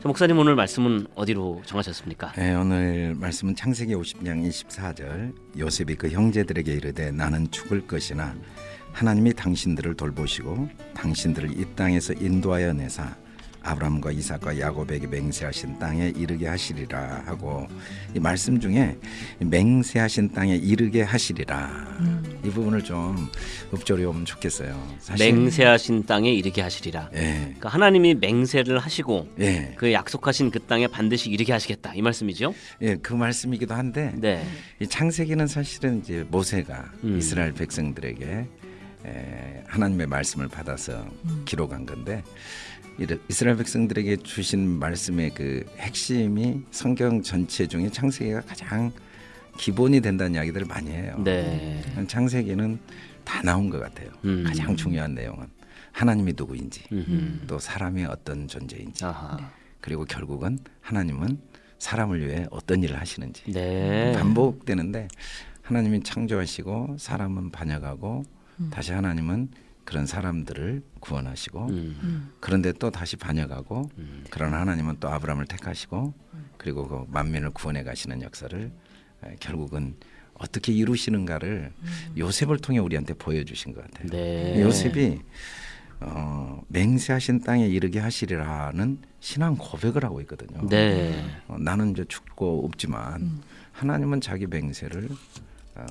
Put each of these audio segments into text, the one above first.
자, 목사님 오늘 말씀은 어디로 정하셨습니까? 네, 오늘 말씀은 창세기 50장 24절 요셉이 그 형제들에게 이르되 나는 죽을 것이나 하나님이 당신들을 돌보시고 당신들을 이 땅에서 인도하여 내사 아브라함과 이삭과 야곱에게 맹세하신 땅에 이르게 하시리라 하고 이 말씀 중에 맹세하신 땅에 이르게 하시리라 음. 이 부분을 좀 읊조려오면 좋겠어요. 사실 맹세하신 땅에 이르게 하시리라. 예, 그러니까 하나님이 맹세를 하시고 예, 그 약속하신 그 땅에 반드시 이르게 하시겠다 이 말씀이죠? 예, 그 말씀이기도 한데 네. 이 창세기는 사실은 이제 모세가 음. 이스라엘 백성들에게 에, 하나님의 말씀을 받아서 음. 기록한 건데 이스라엘 백성들에게 주신 말씀의 그 핵심이 성경 전체 중에 창세기가 가장 기본이 된다는 이야기들을 많이 해요. 네. 창세기는 다 나온 것 같아요. 음. 가장 중요한 내용은 하나님이 누구인지 음흠. 또 사람이 어떤 존재인지 아하. 그리고 결국은 하나님은 사람을 위해 어떤 일을 하시는지 네. 반복되는데 하나님이 창조하시고 사람은 반역하고 음. 다시 하나님은 그런 사람들을 구원하시고 음. 그런데 또 다시 반역하고 음. 그러나 하나님은 또 아브라함을 택하시고 그리고 그 만민을 구원해 가시는 역사를 에, 결국은 어떻게 이루시는가를 요셉을 통해 우리한테 보여주신 것 같아요. 네. 요셉이 어, 맹세하신 땅에 이르게 하시리라는 신앙 고백을 하고 있거든요. 네. 어, 나는 이제 죽고 없지만 음. 하나님은 자기 맹세를 어,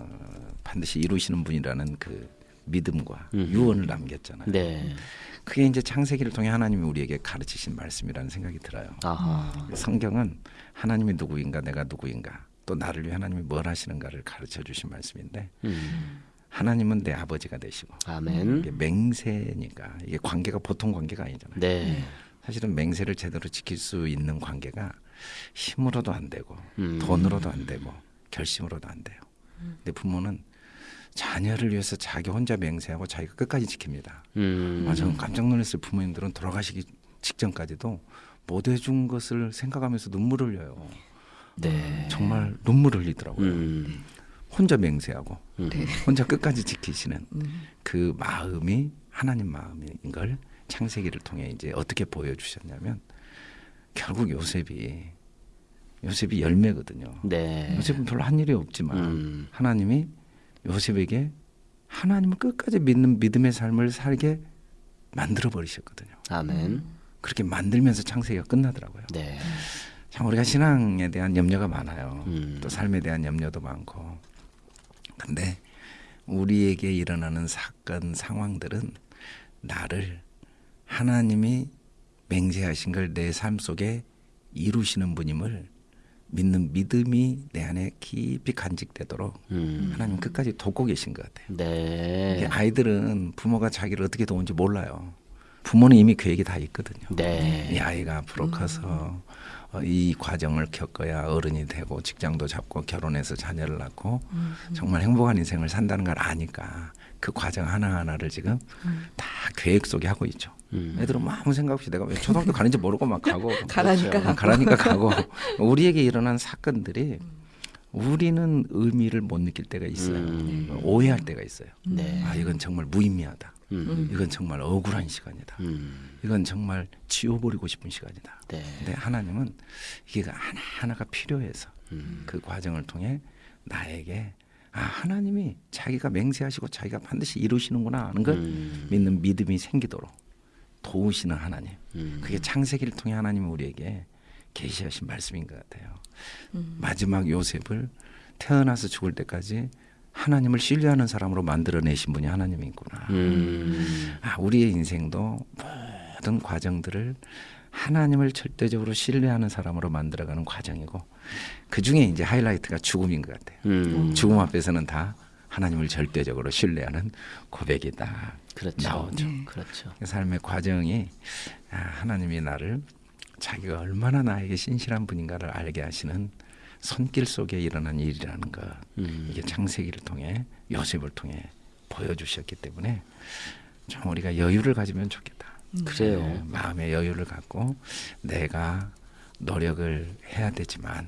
반드시 이루시는 분이라는 그 믿음과 음흠. 유언을 남겼잖아요. 네. 그게 이제 창세기를 통해 하나님이 우리에게 가르치신 말씀이라는 생각이 들어요. 아하. 성경은 하나님이 누구인가 내가 누구인가 또 나를 위해 하나님이 뭘 하시는가를 가르쳐 주신 말씀인데 음. 하나님은 내 아버지가 되시고 아멘. 이게 맹세니까 이게 관계가 보통 관계가 아니잖아요. 네. 사실은 맹세를 제대로 지킬 수 있는 관계가 힘으로도 안 되고 음. 돈으로도 안 되고 결심으로도 안 돼요. 근데 부모는 자녀를 위해서 자기 혼자 맹세하고 자기가 끝까지 지킵니다. 음. 아, 저는 깜짝 놀랐어요. 부모님들은 돌아가시기 직전까지도 못 해준 것을 생각하면서 눈물을 흘려요. 네. 정말 눈물을 흘리더라고요. 음. 혼자 맹세하고 음. 네. 혼자 끝까지 지키시는 음. 그 마음이 하나님 마음인 걸 창세기를 통해 이제 어떻게 보여주셨냐면 결국 요셉이 요셉이 열매거든요. 네. 요셉은 별로 한 일이 없지만 음. 하나님이 요셉에게 하나님을 끝까지 믿는 믿음의 삶을 살게 만들어 버리셨거든요. 아멘. 그렇게 만들면서 창세기가 끝나더라고요. 네. 참 우리가 신앙에 대한 염려가 많아요. 음. 또 삶에 대한 염려도 많고. 근데 우리에게 일어나는 사건 상황들은 나를 하나님이 맹세하신 걸 내 삶 속에 이루시는 분임을 믿는 믿음이 내 안에 깊이 간직되도록 음. 하나님 끝까지 돕고 계신 것 같아요. 네. 아이들은 부모가 자기를 어떻게 도운지 몰라요. 부모는 이미 계획이 다 있거든요. 이 네. 아이가 앞으로 커서 어, 이 과정을 겪어야 어른이 되고 직장도 잡고 결혼해서 자녀를 낳고 음. 정말 행복한 인생을 산다는 걸 아니까 그 과정 하나하나를 지금 다 계획 속에 하고 있죠. 음. 애들은 뭐 아무 생각 없이 내가 왜 초등학교 가는지 모르고 막 가고 가라니까 어, 가고. 가라니까 가고 우리에게 일어난 사건들이 우리는 의미를 못 느낄 때가 있어요. 음. 오해할 때가 있어요. 네. 아 이건 정말 무의미하다. 음. 이건 정말 억울한 시간이다. 음. 이건 정말 지워버리고 싶은 시간이다. 네. 근데 하나님은 이게 하나 하나가 필요해서 음. 그 과정을 통해 나에게 아 하나님이 자기가 맹세하시고 자기가 반드시 이루시는구나 하는 걸 음. 믿는 믿음이 생기도록 도우시는 하나님. 음. 그게 창세기를 통해 하나님이 우리에게 계시하신 말씀인 것 같아요. 음. 마지막 요셉을 태어나서 죽을 때까지 하나님을 신뢰하는 사람으로 만들어내신 분이 하나님이구나. 음. 아, 우리의 인생도 모든 과정들을 하나님을 절대적으로 신뢰하는 사람으로 만들어가는 과정이고 그 중에 이제 하이라이트가 죽음인 것 같아요. 음. 죽음 앞에서는 다 하나님을 절대적으로 신뢰하는 고백이다. 그렇죠. 나오죠. 그렇죠. 그 삶의 과정이 아, 하나님이 나를 자기가 얼마나 나에게 신실한 분인가를 알게 하시는 손길 속에 일어난 일이라는 것 음. 이게 창세기를 통해 요셉을 통해 보여주셨기 때문에 좀 우리가 여유를 가지면 좋겠다. 그래요. 네, 마음의 여유를 갖고 내가 노력을 해야 되지만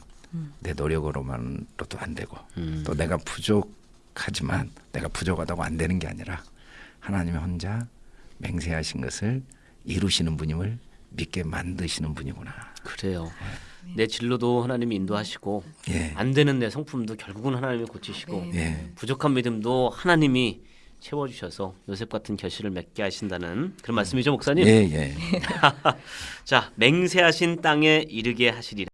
내 노력으로만로도 안 되고 음. 또 내가 부족하지만 내가 부족하다고 안 되는 게 아니라 하나님이 혼자 맹세하신 것을 이루시는 분임을 믿게 만드시는 분이구나. 그래요. 내 진로도 하나님이 인도하시고 예. 안 되는 내 성품도 결국은 하나님이 고치시고 예. 부족한 믿음도 하나님이 채워주셔서 요셉 같은 결실을 맺게 하신다는 그런 말씀이죠 목사님. 예, 예. 자 맹세하신 땅에 이르게 하시리라.